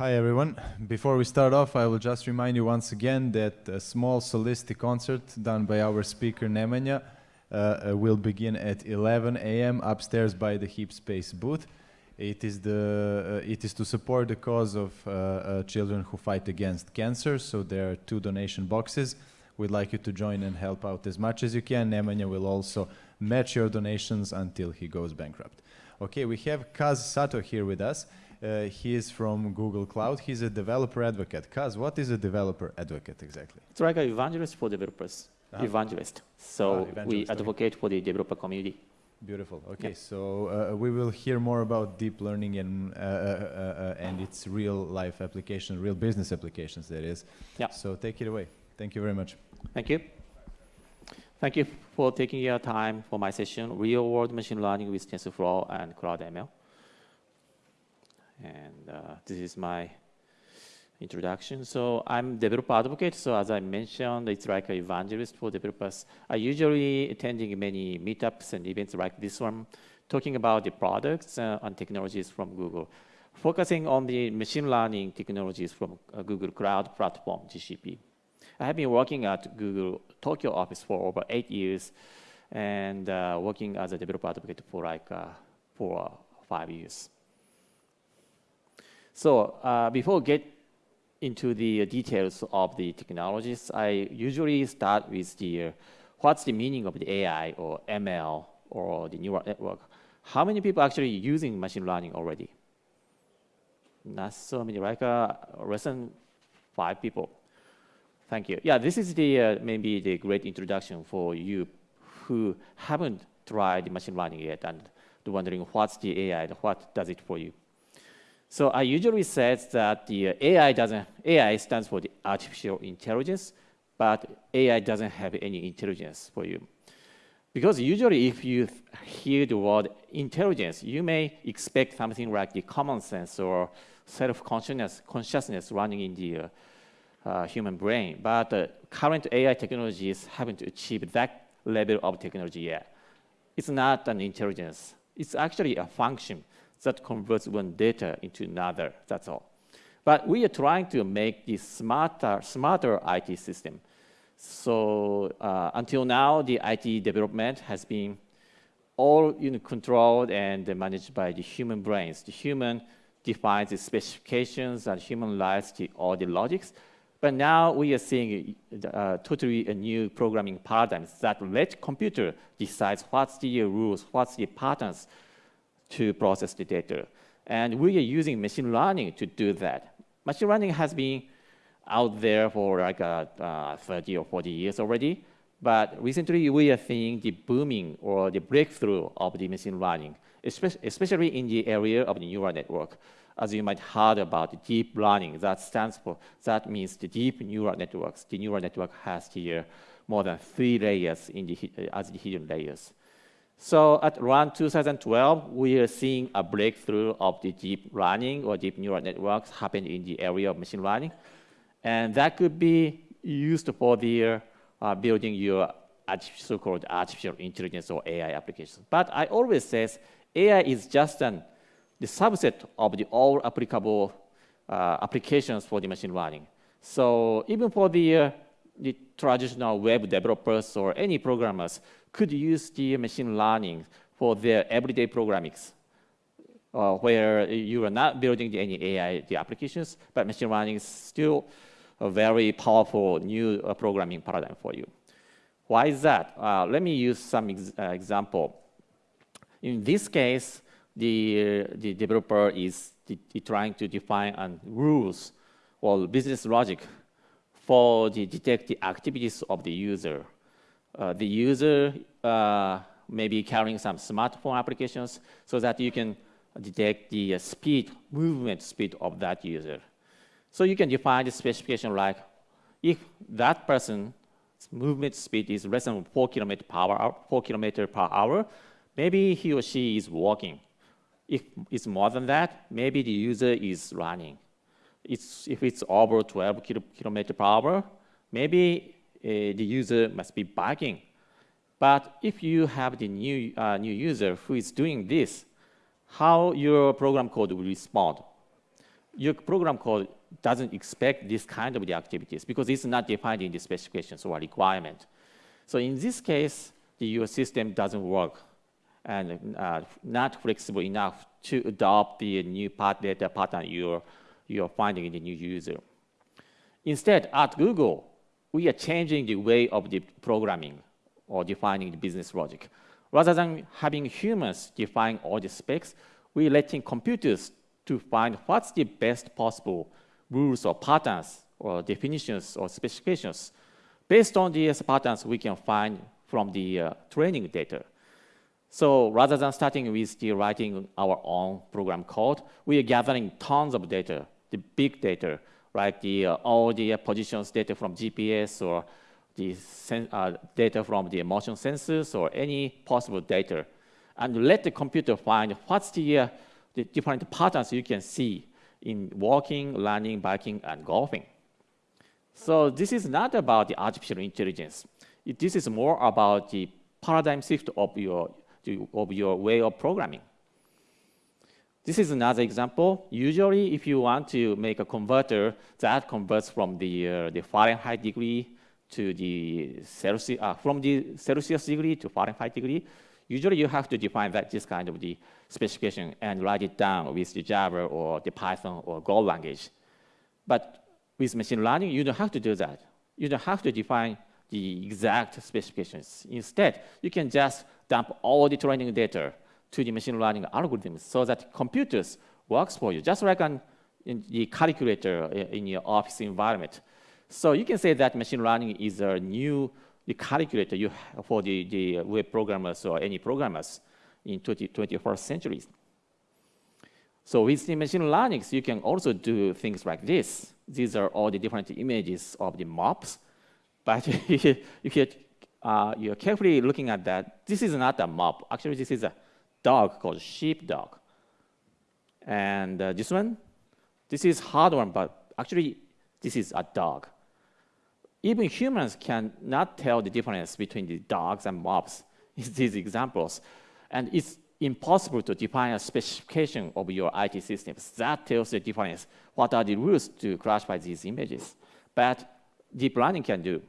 Hi everyone. Before we start off, I will just remind you once again that a small Solisti concert done by our speaker Nemanja uh, uh, will begin at 11 a.m. upstairs by the Heap Space booth. It is, the, uh, it is to support the cause of uh, uh, children who fight against cancer, so there are two donation boxes. We'd like you to join and help out as much as you can. Nemanja will also match your donations until he goes bankrupt. Okay, we have Kaz Sato here with us. Uh, he is from Google Cloud. He's a developer advocate. Kaz, what is a developer advocate exactly? It's like an evangelist for developers. -huh. Evangelist. So ah, evangelist, we advocate okay. for the developer community. Beautiful. Okay, yeah. so uh, we will hear more about deep learning and uh, uh, uh and its real life application, real business applications. That is. Yeah. So take it away. Thank you very much. Thank you. Thank you for taking your time for my session, Real World Machine Learning with TensorFlow and Cloud ML. And uh, this is my introduction. So I'm developer advocate. So as I mentioned, it's like an evangelist for developers. I usually attending many meetups and events like this one, talking about the products uh, and technologies from Google, focusing on the machine learning technologies from uh, Google Cloud Platform, GCP. I have been working at Google Tokyo office for over eight years and uh, working as a developer advocate for like uh, for five years. So uh, before get into the details of the technologies, I usually start with the uh, what's the meaning of the AI or ML or the neural network. How many people actually using machine learning already? Not so many, like uh, less than five people. Thank you. Yeah, this is the uh, maybe the great introduction for you who haven't tried machine learning yet and wondering what's the AI, and what does it for you. So I usually say that the AI doesn't, AI stands for the artificial intelligence, but AI doesn't have any intelligence for you. Because usually if you hear the word intelligence, you may expect something like the common sense or self-consciousness consciousness running in the uh, human brain. But uh, current AI technologies haven't achieved that level of technology yet. It's not an intelligence. It's actually a function that converts one data into another, that's all. But we are trying to make this smarter, smarter IT system. So uh, until now, the IT development has been all you know, controlled and managed by the human brains. The human defines the specifications and human writes the, all the logics. But now we are seeing uh, totally a new programming paradigms that let computer decides what's the rules, what's the patterns to process the data. And we are using machine learning to do that. Machine learning has been out there for like uh, uh, 30 or 40 years already. But recently, we are seeing the booming or the breakthrough of the machine learning, especially in the area of the neural network as you might heard about deep learning, that stands for, that means the deep neural networks. The neural network has here more than three layers in the, as the hidden layers. So at around 2012, we are seeing a breakthrough of the deep learning or deep neural networks happen in the area of machine learning. And that could be used for the uh, building your so-called artificial intelligence or AI applications. But I always say AI is just an the subset of the all applicable uh, applications for the machine learning. So even for the, uh, the traditional web developers or any programmers could use the machine learning for their everyday programming, uh, where you are not building any AI the applications, but machine learning is still a very powerful new uh, programming paradigm for you. Why is that? Uh, let me use some ex uh, example. In this case, the, the developer is trying to define um, rules or business logic for the detect the activities of the user. Uh, the user uh, may be carrying some smartphone applications so that you can detect the uh, speed, movement speed of that user. So you can define the specification like if that person's movement speed is less than 4 kilometer per hour, 4 kilometer per hour, maybe he or she is walking. If it's more than that, maybe the user is running. It's, if it's over 12 kilo, kilometer per hour, maybe the user must be bugging. But if you have the new, uh, new user who is doing this, how your program code will respond? your program code doesn't expect this kind of the activities because it's not defined in the specifications or requirement. So in this case, the, your system doesn't work and uh, not flexible enough to adopt the new part data pattern you're, you're finding in the new user. Instead, at Google, we are changing the way of the programming or defining the business logic. Rather than having humans define all the specs, we're letting computers to find what's the best possible rules or patterns or definitions or specifications. Based on these patterns, we can find from the uh, training data. So rather than starting with the writing our own program code, we are gathering tons of data, the big data, like the, uh, all the positions data from GPS or the uh, data from the motion sensors or any possible data, and let the computer find what's the, uh, the different patterns you can see in walking, running, biking, and golfing. So this is not about the artificial intelligence. It, this is more about the paradigm shift of your, of your way of programming. This is another example. Usually, if you want to make a converter that converts from the, uh, the Fahrenheit degree to the Celsius, uh, from the Celsius degree to Fahrenheit degree, usually you have to define that this kind of the specification and write it down with the Java or the Python or Go language. But with machine learning, you don't have to do that. You don't have to define the exact specifications. Instead, you can just dump all the training data to the machine learning algorithms so that computers works for you, just like in the calculator in your office environment. So you can say that machine learning is a new calculator you for the, the web programmers or any programmers in 20, 21st centuries. So with the machine learning, you can also do things like this. These are all the different images of the mops. But if you, uh, you're carefully looking at that, this is not a mop. Actually, this is a dog called sheepdog. And uh, this one, this is hard one, but actually, this is a dog. Even humans cannot tell the difference between the dogs and mops in these examples. And it's impossible to define a specification of your IT systems. That tells the difference. What are the rules to classify these images? But deep learning can do.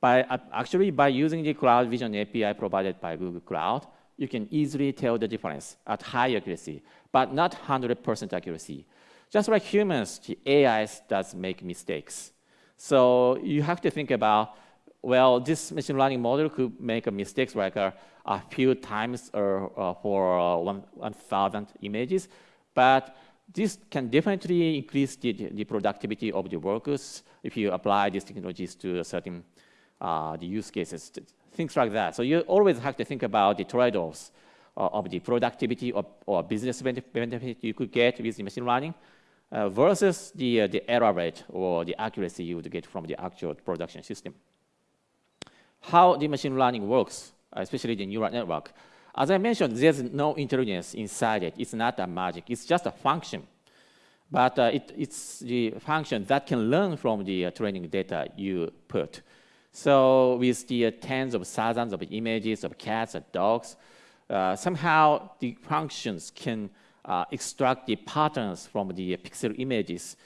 By, uh, actually, by using the Cloud Vision API provided by Google Cloud, you can easily tell the difference at high accuracy, but not 100% accuracy. Just like humans, the AI does make mistakes. So you have to think about, well, this machine learning model could make a mistakes like a, a few times or, uh, for uh, 1,000 images, but this can definitely increase the, the productivity of the workers if you apply these technologies to certain uh, the use cases, things like that. So you always have to think about the trade-offs uh, of the productivity or, or business benefit you could get with machine learning uh, versus the, uh, the error rate or the accuracy you would get from the actual production system. How the machine learning works, especially the neural network. As I mentioned, there's no intelligence inside it. It's not a magic. It's just a function. But uh, it, it's the function that can learn from the uh, training data you put. So with the uh, tens of thousands of images of cats and dogs, uh, somehow the functions can uh, extract the patterns from the pixel images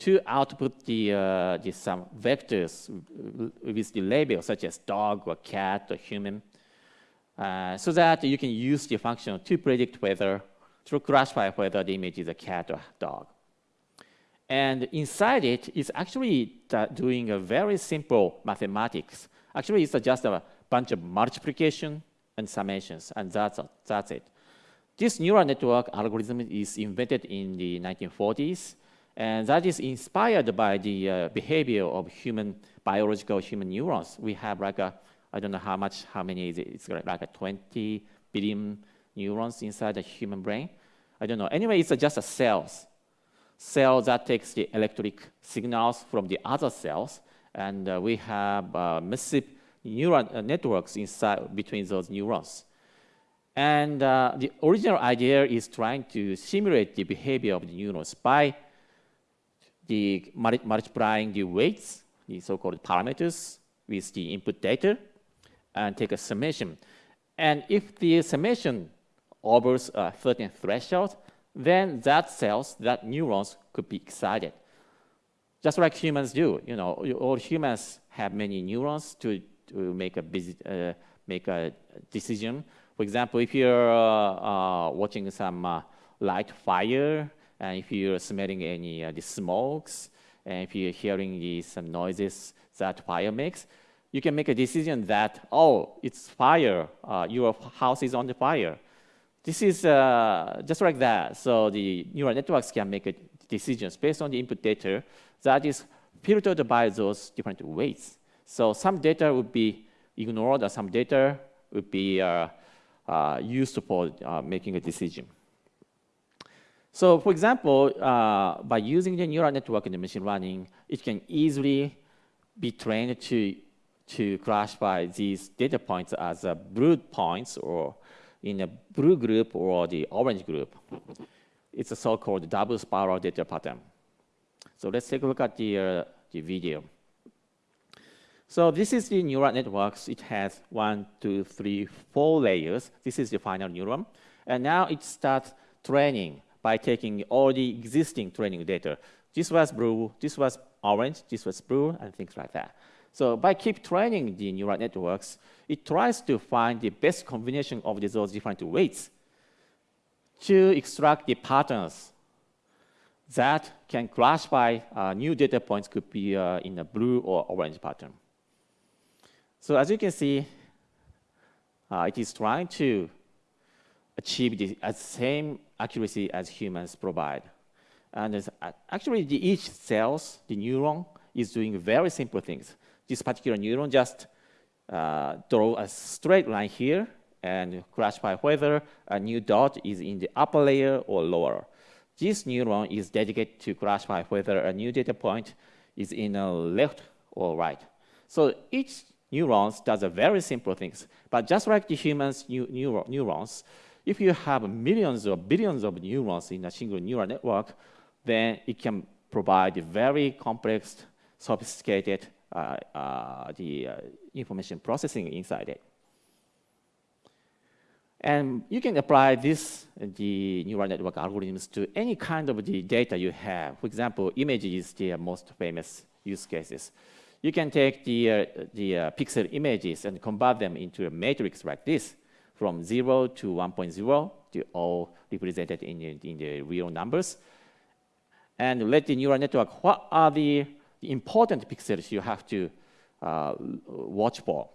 to output the, uh, the some vectors with the label such as dog or cat or human, uh, so that you can use the function to predict whether, to classify whether the image is a cat or dog. And inside it, is actually doing a very simple mathematics. Actually, it's just a bunch of multiplication and summations, and that's, that's it. This neural network algorithm is invented in the 1940s, and that is inspired by the uh, behavior of human, biological human neurons. We have like a, I don't know how much, how many is it? It's like a 20 billion neurons inside the human brain. I don't know. Anyway, it's just a cells. Cell that takes the electric signals from the other cells, and uh, we have uh, massive neural uh, networks inside between those neurons. And uh, the original idea is trying to simulate the behavior of the neurons by the multiplying the weights, the so-called parameters, with the input data, and take a summation. And if the summation overs a certain threshold, then that cells, that neurons could be excited. Just like humans do, you know, all humans have many neurons to, to make a busy, uh, make a decision. For example, if you're uh, uh, watching some uh, light fire, and if you're smelling any uh, the smokes, and if you're hearing some noises that fire makes, you can make a decision that, oh, it's fire, uh, your house is on the fire. This is uh, just like that. So the neural networks can make a decisions based on the input data that is filtered by those different weights. So some data would be ignored, or some data would be uh, uh, used for uh, making a decision. So for example, uh, by using the neural network in the machine learning, it can easily be trained to, to classify these data points as blue points or in a blue group or the orange group. It's a so-called double spiral data pattern. So let's take a look at the, uh, the video. So this is the neural networks. It has one, two, three, four layers. This is the final neuron. And now it starts training by taking all the existing training data. This was blue, this was orange, this was blue, and things like that. So by keep training the neural networks, it tries to find the best combination of those different weights to extract the patterns that can classify uh, new data points could be uh, in a blue or orange pattern. So as you can see, uh, it is trying to achieve the same accuracy as humans provide. And actually, the, each cells, the neuron, is doing very simple things. This particular neuron just uh, draw a straight line here and classify whether a new dot is in the upper layer or lower. This neuron is dedicated to classify whether a new data point is in a left or right. So each neuron does a very simple things. But just like the humans' neurons, if you have millions or billions of neurons in a single neural network, then it can provide a very complex, sophisticated the information processing inside it. And you can apply this, the neural network algorithms to any kind of the data you have. For example, images is the most famous use cases. You can take the, uh, the uh, pixel images and convert them into a matrix like this from 0 to 1.0, they all represented in in the real numbers. And let the neural network, what are the, the important pixels you have to uh, watch for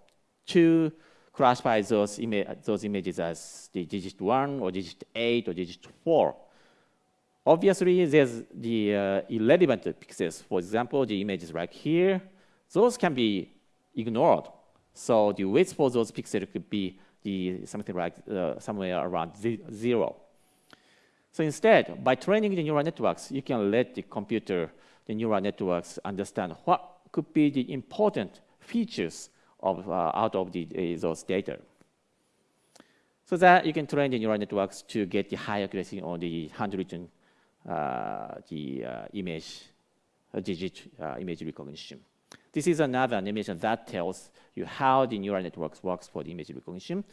to classify those, ima those images as the digit 1 or digit 8 or digit 4. Obviously, there's the uh, irrelevant pixels. For example, the images right here, those can be ignored. So the weights for those pixels could be the something like uh, somewhere around zero. So instead, by training the neural networks, you can let the computer, the neural networks, understand what could be the important features of, uh, out of the, uh, those data. So that you can train the neural networks to get the high accuracy on the handwritten uh, the uh, image, uh, digit image recognition. This is another animation that tells you how the neural networks works for the image recognition.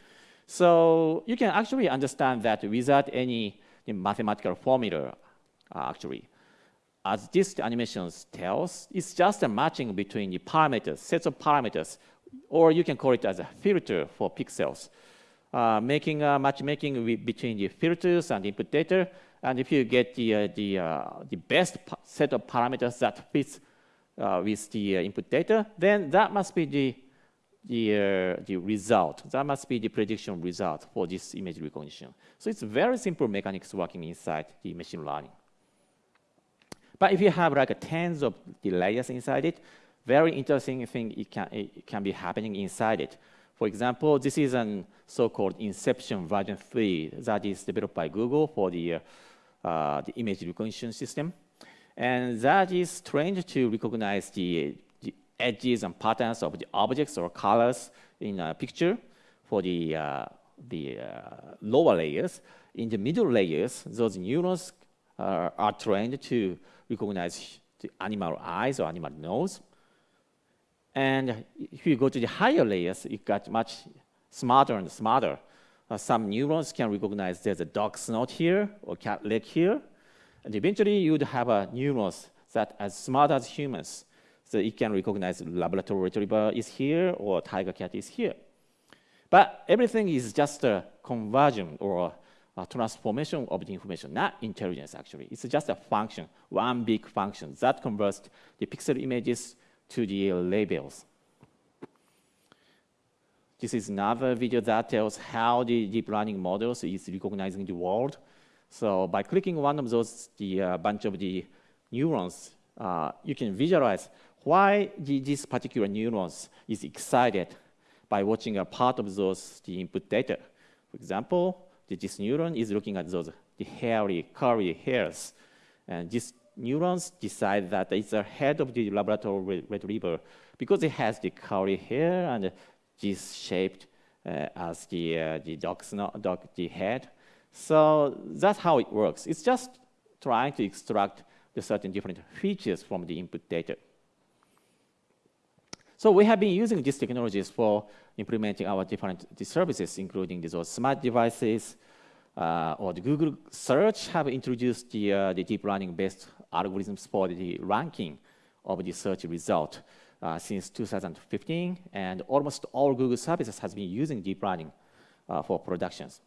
So you can actually understand that without any mathematical formula, uh, actually. As this animation tells, it's just a matching between the parameters, sets of parameters, or you can call it as a filter for pixels. Uh, making a matchmaking between the filters and input data, and if you get the, uh, the, uh, the best set of parameters that fits uh, with the uh, input data, then that must be the, the, uh, the result. That must be the prediction result for this image recognition. So it's very simple mechanics working inside the machine learning. But if you have like tens of layers inside it, very interesting thing it can, it can be happening inside it. For example, this is an so-called Inception version 3 that is developed by Google for the, uh, the image recognition system. And that is trained to recognize the, the edges and patterns of the objects or colors in a picture for the, uh, the uh, lower layers. In the middle layers, those neurons uh, are trained to recognize the animal eyes or animal nose. And if you go to the higher layers, it got much smarter and smarter. uh, some neurons can recognize there's a dog snout here or cat leg here. And eventually you would have a neurons that as smart as humans. So it can recognize Labrador retriever is here or tiger cat is here. But everything is just a conversion or a transformation of the information, not intelligence actually. It's just a function, one big function that converts the pixel images to the labels. This is another video that tells how the deep learning models is recognizing the world. So by clicking one of those, the uh, bunch of the neurons, uh, you can visualize why the, this particular neurons is excited by watching a part of those the input data. For example, this neuron is looking at those the hairy, curly hairs, and these neurons decide that it's the head of the Labrador retriever because it has the curly hair and this shaped uh, as the uh, the dog's dog the head. So that's how it works. It's just trying to extract the certain different features from the input data. So we have been using these technologies for implementing our different services, including those smart devices, uh, or the Google search have introduced the, uh, the deep learning-based algorithms for the ranking of the search result uh, since 2015, and almost all Google services has been using deep learning uh, for productions,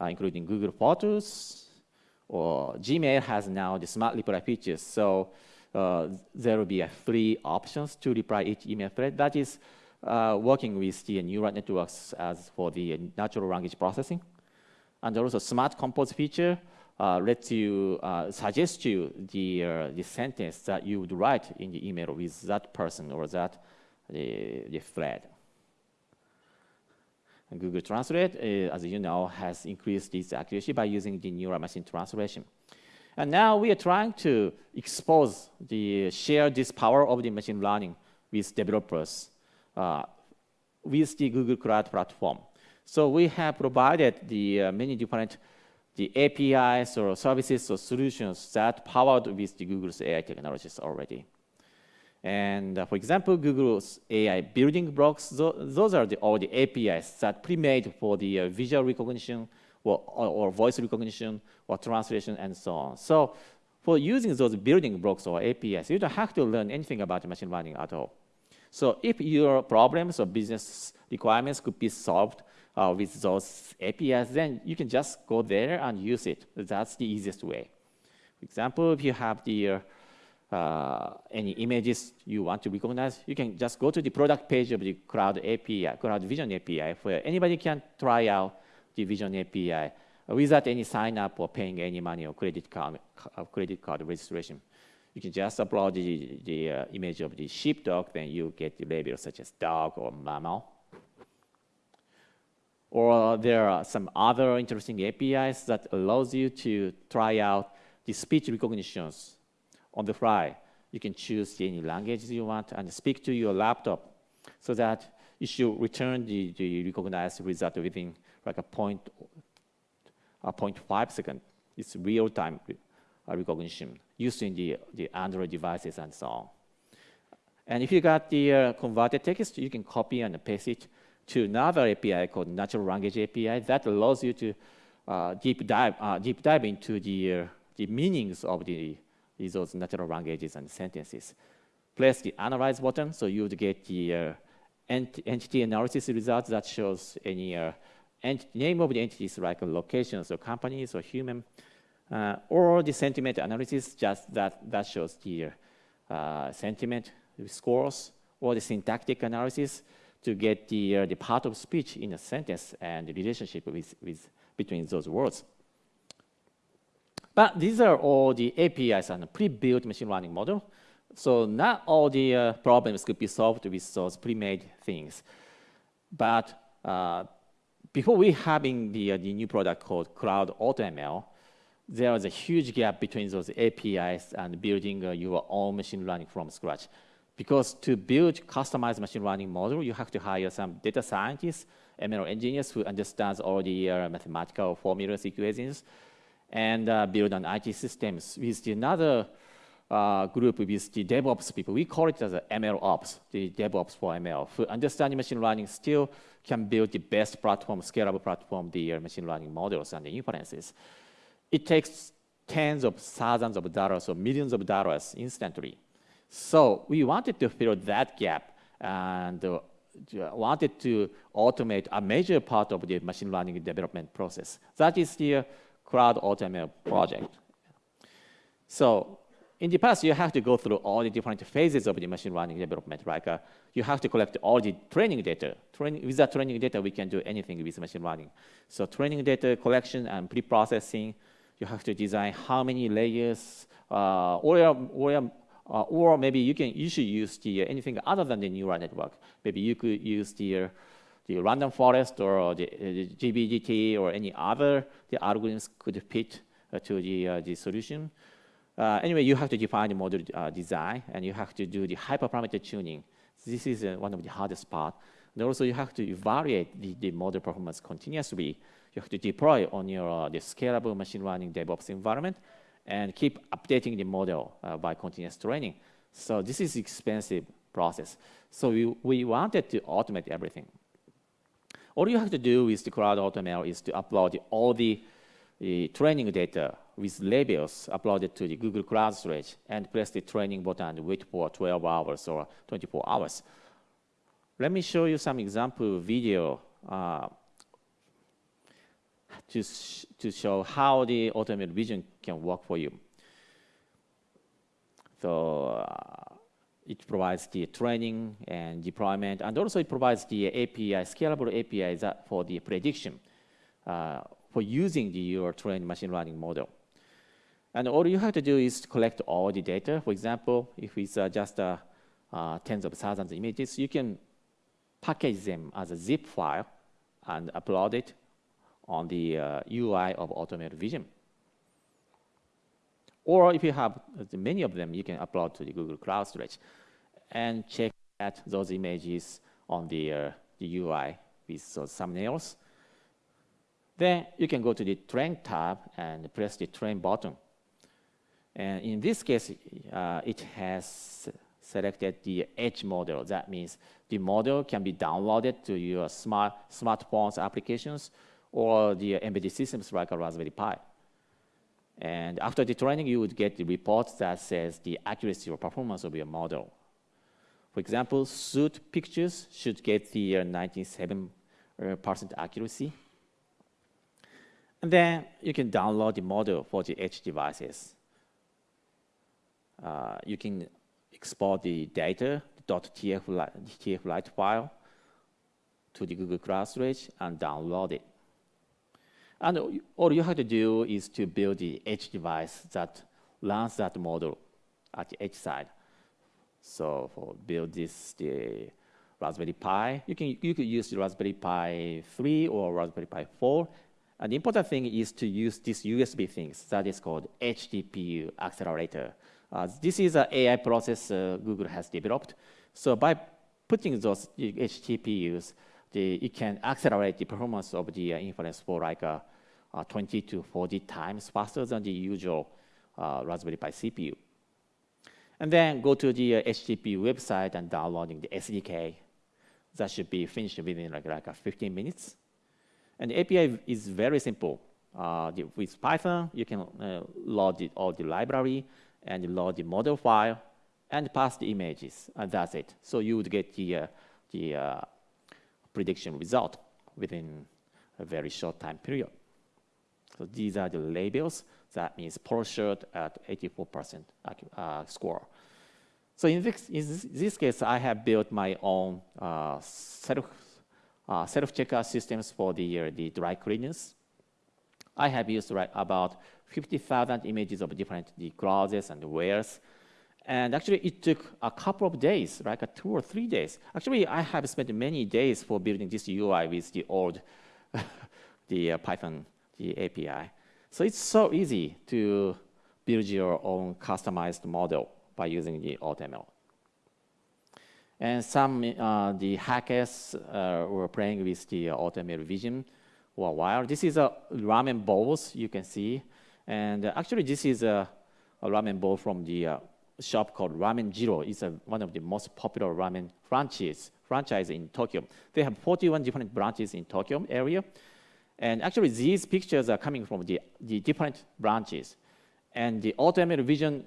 uh, including Google Photos, or Gmail has now the smart reply features. So there will be three options to reply each email thread. That is uh, working with the neural networks as for the natural language processing. And also smart compose feature uh, lets you uh, suggest you the, uh, the sentence that you would write in the email with that person or that the, the thread. Google Translate, uh, as you know, has increased its accuracy by using the neural machine translation. And now we are trying to expose the share this power of the machine learning with developers uh, with the Google Cloud platform. So we have provided the uh, many different the APIs or services or solutions that powered with the Google's AI technologies already. And uh, for example, Google's AI building blocks, th those are the, all the APIs that pre-made for the uh, visual recognition or, or, or, voice recognition or translation and so on. So for using those building blocks or APIs, you don't have to learn anything about machine learning at all. So if your problems or business requirements could be solved uh, with those APIs, then you can just go there and use it. That's the easiest way. For example, if you have the uh, any images you want to recognize, you can just go to the product page of the Cloud API, Cloud Vision API, where anybody can try out the Vision API without any sign up or paying any money or credit card, uh, credit card registration. You can just upload the, the uh, image of the sheepdog, then you get the label such as dog or mammal. Or there are some other interesting APIs that allows you to try out the speech recognitions on the fly. You can choose any languages you want and speak to your laptop so that it should return the, the recognized result within like a point, a point five second. It's real-time recognition using the, the Android devices and so on. And if you got the uh, converted text, you can copy and paste it to another API called Natural Language API that allows you to uh, deep dive uh, deep dive into the uh, the meanings of the those natural languages and sentences. Press the Analyze button, so you would get the uh, ent entity analysis results that shows any uh, name of the entities like locations or companies or human, uh, or the sentiment analysis just that that shows the sentiment scores, or the syntactic analysis to get the, uh, the part of speech in a sentence and the relationship with, with, between those words. But these are all the APIs and pre-built machine learning model. So not all the uh, problems could be solved with those pre-made things. But uh, before we having the, uh, the new product called Cloud AutoML, there was a huge gap between those APIs and building uh, your own machine learning from scratch. Because to build customized machine learning model, you have to hire some data scientists, ML engineers who understands all the uh, mathematical formulas, equations, and uh, build an IT systems with another uh, group with the DevOps people. We call it as ML Ops, the DevOps for ML. For understanding machine learning, still can build the best platform, scalable platform, the uh, machine learning models and the inferences. It takes tens of thousands of dollars or millions of dollars instantly. So we wanted to fill that gap and uh, wanted to automate a major part of the machine learning development process. That is the Cloud AutoML project. So in the past, you have to go through all the different phases of the machine learning development. Like uh, you have to collect all the training data. With that training data, we can do anything with machine learning. So training data collection and pre-processing, you have to design how many layers, uh, or, or, uh, or maybe you can you should use the, uh, anything other than the neural network. Maybe you could use the, uh, the random forest or the, the GBDT or any other the algorithms could fit to the, the solution. Uh, anyway, you have to define the model uh, design and you have to do the hyperparameter tuning. This is uh, one of the hardest part. And also you have to evaluate the, the model performance continuously. You have to deploy on your uh, the scalable machine learning DevOps environment and keep updating the model uh, by continuous training. So this is expensive process. So we, we wanted to automate everything. All you have to do with the Cloud AutoML is to upload all the, the training data with labels uploaded to the Google Cloud Storage and press the training button and wait for 12 hours or 24 hours. Let me show you some example video uh, to, sh to show how the AutoML Vision can work for you. So uh, it provides the training and deployment, and also it provides the API, scalable API for the prediction uh, for using the, your trained machine learning model. And all you have to do is collect all the data. For example, if it's uh, just uh, uh, tens of thousands of images, you can package them as a zip file and upload it on the UI uh, of AutoML Vision. Or if you have many of them, you can upload to the Google Cloud Storage and check at those images on the, uh, the UI with those thumbnails. Then you can go to the Train tab and press the Train button. And in this case, uh, it has selected the edge model. That means the model can be downloaded to your smart smartphones applications or the embedded systems like a Raspberry Pi. And after the training, you would get the report that says the accuracy or performance of your model. For example, suit pictures should get the 97% uh, accuracy. And then you can download the model for the edge devices uh, you can export the data, .tf, file to the Google Cloud Storage and download it. And all you have to do is to build the edge device that runs that model at the edge side. So for build this, the Raspberry Pi, you can you could use the Raspberry Pi 3 or Raspberry Pi 4. And the important thing is to use this USB things that is called Edge TPU accelerator. Uh, this is an AI process uh, Google has developed. So by putting those Edge TPUs, the, can accelerate the performance of the uh, inference for like uh, 20 to 40 times faster than the usual uh, Raspberry Pi CPU. And then go to the Edge TPU website and downloading the SDK. That should be finished within like, like 15 minutes. And the API is very simple. Uh, the, with Python, you can uh, load all the library and load the model file and pass the images, and that's it. So you would get the, uh, the uh, prediction result within a very short time period. So these are the labels. That means Pursuit at 84% uh, score. So in this, in this, case, I have built my own uh, set of uh, self-checkout systems for the, uh, the dry cleaners. I have used right, about 50,000 images of different the and wears. And actually, it took a couple of days, like two or three days. Actually, I have spent many days for building this UI with the old the uh, Python the API. So it's so easy to build your own customized model by using the AutoML. And some uh, the hackers uh, were playing with the AutoML vision for a while. This is a ramen bowls you can see. And uh, actually, this is a, a, ramen bowl from the uh, shop called Ramen Jiro. It's a, one of the most popular ramen franchise, franchise in Tokyo. They have 41 different branches in Tokyo area. And actually, these pictures are coming from the, the different branches. And the AutoML Vision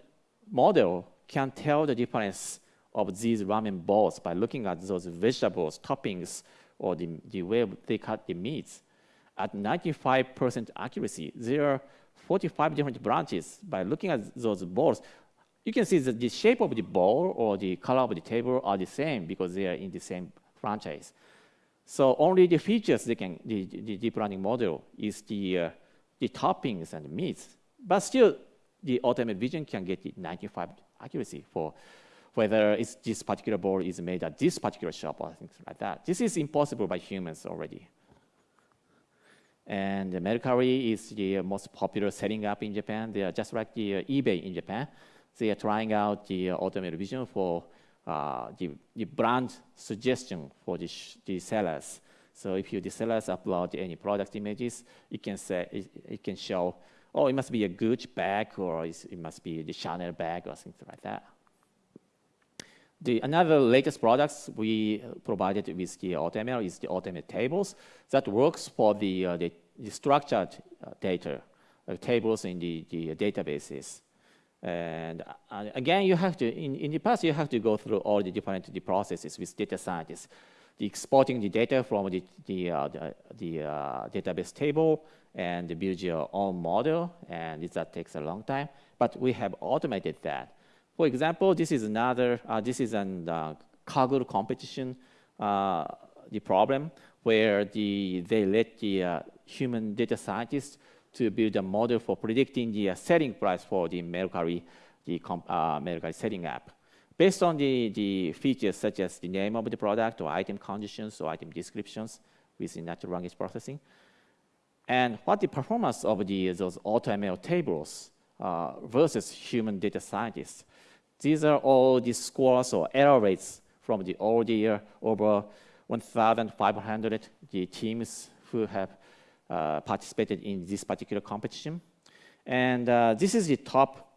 model can tell the difference of these ramen balls by looking at those vegetables, toppings, or the, the way they cut the meats. At 95% accuracy, there are 45 different branches. By looking at those balls, you can see that the shape of the ball or the color of the table are the same because they are in the same franchise. So only the features they can, the, the deep learning model is the, uh, the toppings and meats. But still, the AutoML Vision can get the 95 accuracy for whether it's this particular ball is made at this particular shop or things like that. This is impossible by humans already. And Mercari is the most popular setting up in Japan. They are just like the uh, eBay in Japan. They are trying out the uh, AutoML Vision for uh, the, the brand suggestion for the, the sellers. So if you, the sellers upload any product images, it can say it, it can show, oh, it must be a Gucci bag or it must be the Chanel bag or something like that. The another latest products we provided with the AutoML is the AutoML tables that works for the, uh, the, the, structured uh, data, uh, tables in the, the databases. And uh, again, you have to, in, in the past, you have to go through all the different the processes with data scientists. The exporting the data from the, the, uh, the, the uh, database table and build your own model, and that takes a long time. But we have automated that. For example, this is another, uh, this is an uh, Kaggle competition, uh, the problem where the, they let the uh, human data scientists to build a model for predicting the uh, selling price for the Mercari, the uh, Mercari selling app. Based on the, the features such as the name of the product or item conditions or item descriptions within natural language processing, and what the performance of the, those AutoML tables versus human data scientists. These are all the scores or error rates from the all the over 1,500 the teams who have uh, participated in this particular competition. And uh, this is the top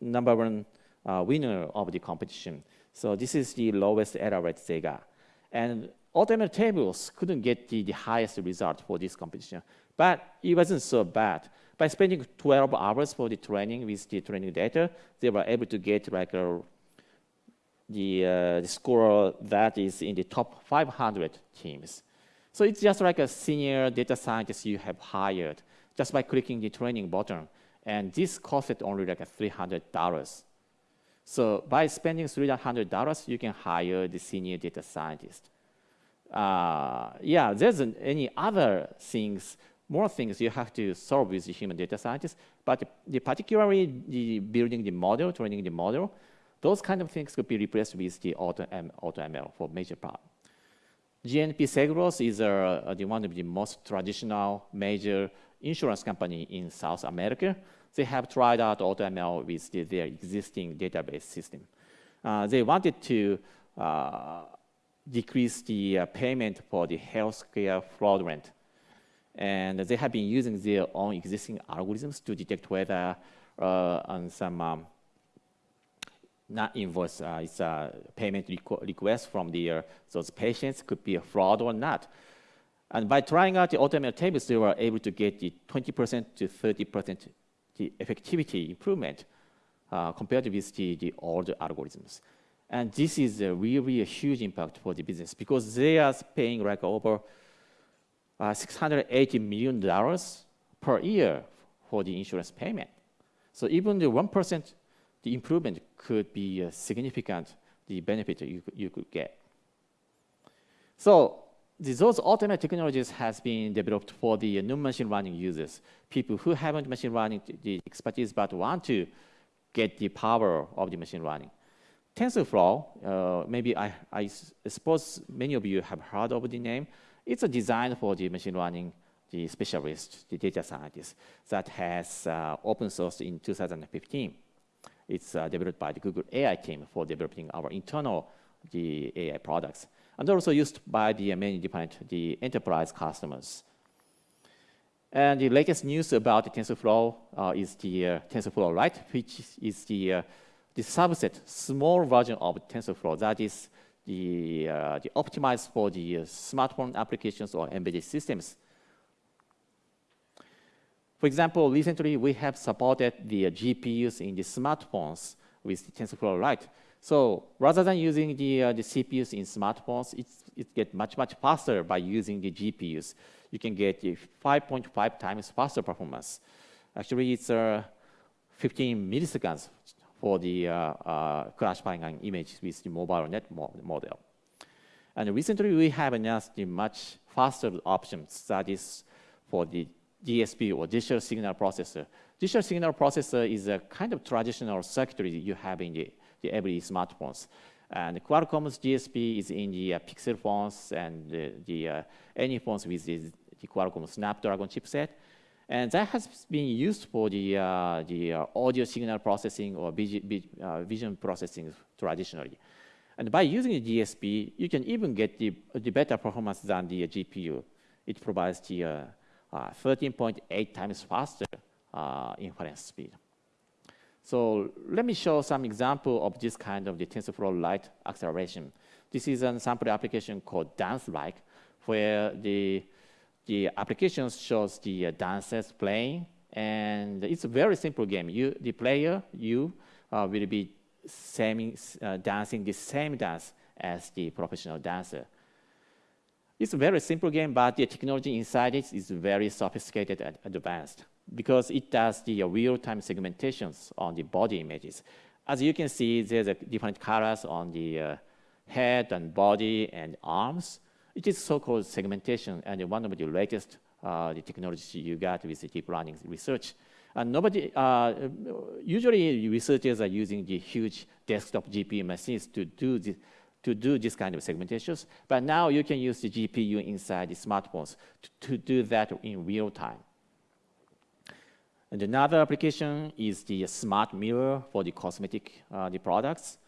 number one uh, winner of the competition. So this is the lowest error rate they got. And AutoML tables couldn't get the, the highest result for this competition, but it wasn't so bad by spending 12 hours for the training with the training data, they were able to get like a, the, uh, the score that is in the top 500 teams. So it's just like a senior data scientist you have hired just by clicking the training button. And this costed only like $300. So by spending $300, you can hire the senior data scientist. Uh, yeah, there's an, any other things more things you have to solve with the human data scientists, but the, particularly the building the model, training the model, those kind of things could be replaced with the auto, M, AutoML for major part. GNP Seguros is uh, the one of the most traditional major insurance company in South America. They have tried out auto ML with the, their existing database system. Uh, they wanted to uh, decrease the uh, payment for the healthcare fraud fraudulent and they have been using their own existing algorithms to detect whether uh, on some um, not invoice, uh, it's a payment requ request from the, uh, those patients could be a fraud or not. And by trying out the AutoML Tables, they were able to get the 20% to 30% the effectivity improvement uh, compared with the, the older algorithms. And this is a really a huge impact for the business because they are paying like over $680 million per year for the insurance payment. So even the 1%, the improvement could be significant, the benefit you, you could get. So those automated technologies has been developed for the non-machine learning users, people who haven't machine learning the expertise but want to get the power of the machine learning. TensorFlow, uh, maybe I, I suppose many of you have heard of the name. It's a design for the machine learning, the specialist, the data scientist that has uh, open sourced in 2015. It's uh, developed by the Google AI team for developing our internal the AI products, and also used by the many different the enterprise customers. And the latest news about the TensorFlow uh, is the uh, TensorFlow Lite, which is the uh, the subset, small version of TensorFlow that is the, uh, the optimized for the smartphone applications or embedded systems. For example, recently we have supported the GPUs in the smartphones with the TensorFlow Lite. So rather than using the, uh, the CPUs in smartphones, it's, it gets much, much faster by using the GPUs. You can get 5.5 times faster performance. Actually, it's uh, 15 milliseconds for the uh, uh, classifying an image with the MobileNet model. And recently, we have announced the much faster options that is for the DSP or digital signal processor. Digital signal processor is a kind of traditional circuitry you have in the, the every smartphones. And Qualcomm's DSP is in the uh, Pixel phones and the, the uh, any phones with the, the Qualcomm Snapdragon chipset. And that has been used for the, uh, the uh, audio signal processing or uh, vision processing traditionally. And by using the DSP, you can even get the, the better performance than the GPU. It provides the 13.8 uh, times faster uh, inference speed. So let me show some example of this kind of the TensorFlow Lite acceleration. This is a sample application called Dance-like, where the the application shows the uh, dancers playing, and it's a very simple game. You, the player, you uh, will be same, uh, dancing the same dance as the professional dancer. It's a very simple game, but the technology inside it is very sophisticated and advanced because it does the real-time segmentations on the body images. As you can see, there's a different colors on the uh, head and body and arms. It is so-called segmentation, and one of the latest uh, the technologies you got with the deep learning research. And nobody, uh, usually researchers are using the huge desktop GPU machines to do this, to do this kind of segmentations. But now you can use the GPU inside the smartphones to, to do that in real time. And another application is the smart mirror for the cosmetic uh, the products.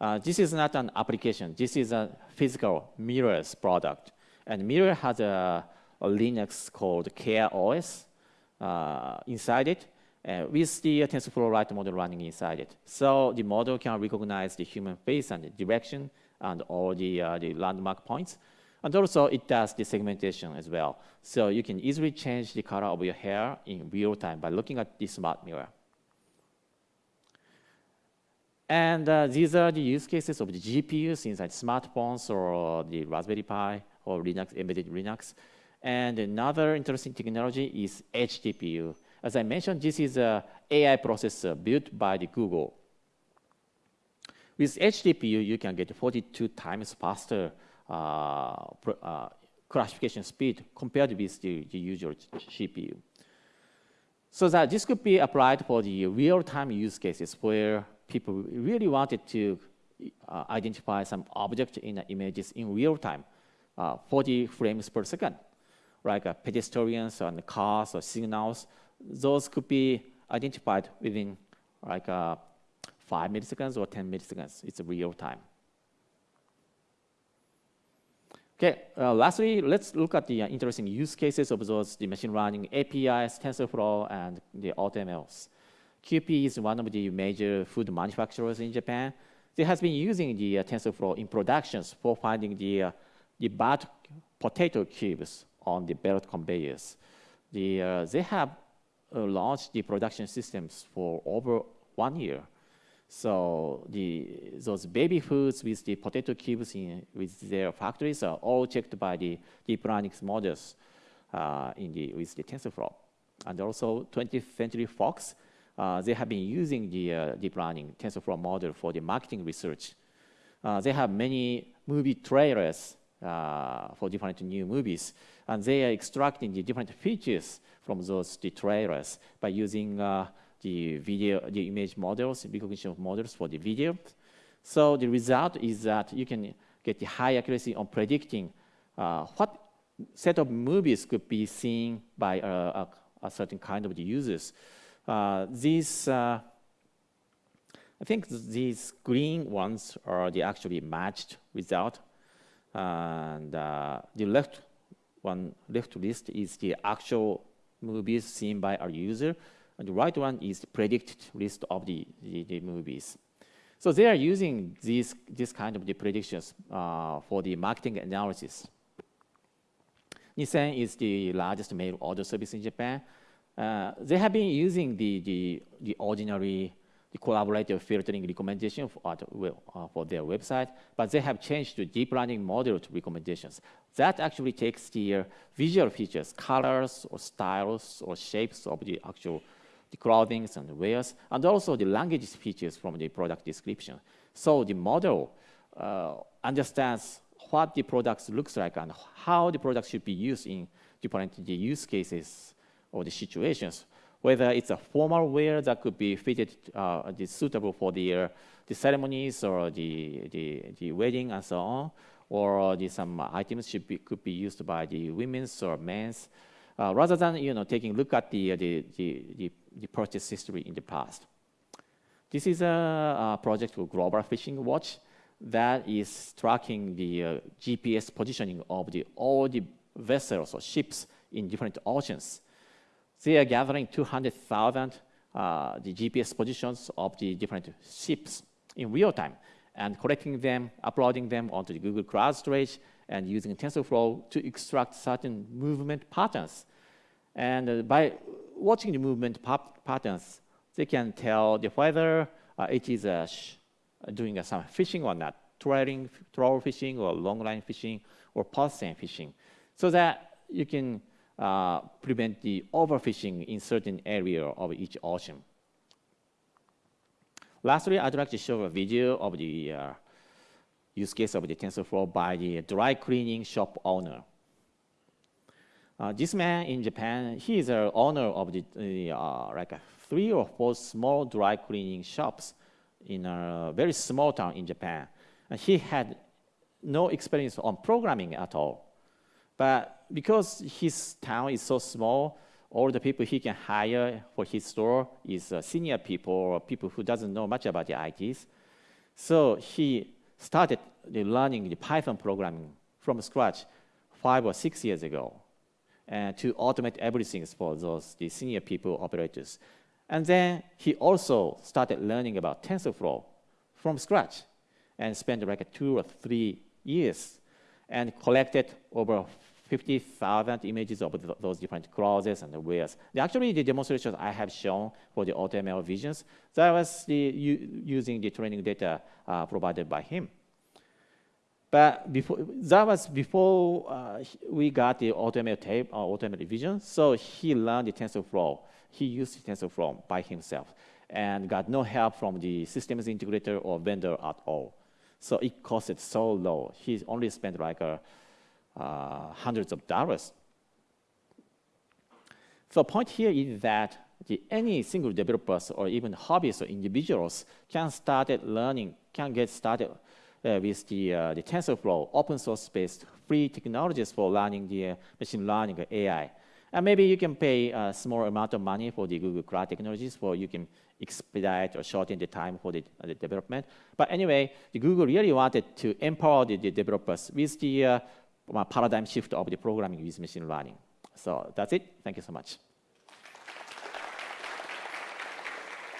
Uh, this is not an application. This is a physical mirrors product. And Mirror has a, a Linux called CareOS uh, inside it uh, with the TensorFlow Lite model running inside it. So the model can recognize the human face and the direction and all the, uh, the landmark points. And also it does the segmentation as well. So you can easily change the color of your hair in real time by looking at the smart mirror. And uh, these are the use cases of the GPUs inside smartphones or the Raspberry Pi or Linux, embedded Linux. And another interesting technology is Edge TPU. As I mentioned, this is an AI processor built by the Google. With Edge TPU, you can get 42 times faster uh, uh, classification speed compared with the, the usual CPU. So that this could be applied for the real-time use cases where people really wanted to uh, identify some object in the images in real time, uh, 40 frames per second, like uh, pedestrians and cars or signals. Those could be identified within like uh, 5 milliseconds or 10 milliseconds. It's real time. Okay, uh, lastly, let's look at the uh, interesting use cases of those the machine learning APIs, TensorFlow, and the AutoMLs. Kewpie is one of the major food manufacturers in Japan. They have been using the uh, TensorFlow in productions for finding the, uh, the bad potato cubes on the belt conveyors. The, uh, they have launched the production systems for over one year. So the, those baby foods with the potato cubes in, with their factories are all checked by the deep learning models uh, in the, with the TensorFlow. And also 20th Century Fox uh, they have been using the uh, deep learning TensorFlow model for the marketing research. Uh, they have many movie trailers uh, for different new movies, and they are extracting the different features from those the trailers by using uh, the video, the image models, recognition models for the video. So the result is that you can get the high accuracy on predicting what set of movies could be seen by a, a certain kind of the users. Uh, these, uh, I think these green ones are the actually matched result. And uh, the left one, left list is the actual movies seen by our user. And the right one is the predicted list of the, the, the movies. So they are using these, this kind of the predictions uh, for the marketing analysis. Nissen is the largest mail order service in Japan. Uh, they have been using the, the, the ordinary the collaborative filtering recommendation for, uh, for their website, but they have changed to deep learning model to recommendations. That actually takes the uh, visual features, colors or styles or shapes of the actual the clothing and wares, and also the language features from the product description. So the model uh, understands what the product looks like and how the product should be used in different use cases or the situations. Whether it's a formal wear that could be fitted, uh, suitable for the, uh, the ceremonies or the, the, the wedding and so on, or the, some items should be, could be used by the women's or men's, uh, rather than you know taking a look at the, the, the, the, the purchase history in the past. This is a, a project for Global Fishing Watch that is tracking the uh, GPS positioning of the, all the vessels or ships in different oceans. They are gathering 200,000 uh, the GPS positions of the different ships in real time and collecting them, uploading them onto the Google Cloud storage, and using TensorFlow to extract certain movement patterns. And uh, by watching the movement patterns, they can tell the whether uh, it is uh, doing some fishing or not, trolling, troll fishing or long line fishing or pulse fishing, so that you can uh, prevent the overfishing in certain area of each ocean. Lastly, I'd like to show a video of the uh, use case of the TensorFlow by the dry cleaning shop owner. Uh, this man in Japan, he is the owner of the, uh, like three or four small dry cleaning shops in a very small town in Japan. And he had no experience on programming at all. But because his town is so small, all the people he can hire for his store is uh, senior people or people who doesn't know much about the ITs. So he started learning the Python programming from scratch five or six years ago and to automate everything for those the senior people operators. And then he also started learning about TensorFlow from scratch and spent like two or three years and collected over 50,000 images of those different clauses and the. Actually, the demonstrations I have shown for the AutoML visions, that was the, using the training data uh, provided by him. But before, that was before uh, we got the AutoML tape or AutoML vision, so he learned the TensorFlow. He used TensorFlow by himself and got no help from the systems integrator or vendor at all. So it costed so low. He only spent like a, uh, hundreds of dollars. So the point here is that the, any single developers or even hobbyists or individuals can start learning, can get started uh, with the, uh, the TensorFlow open source based free technologies for learning the uh, machine learning AI. And maybe you can pay a small amount of money for the Google Cloud technologies for you can expedite or shorten the time for the, uh, the development. But anyway, the Google really wanted to empower the, the developers with the uh, paradigm shift of the programming with machine learning. So that's it. Thank you so much.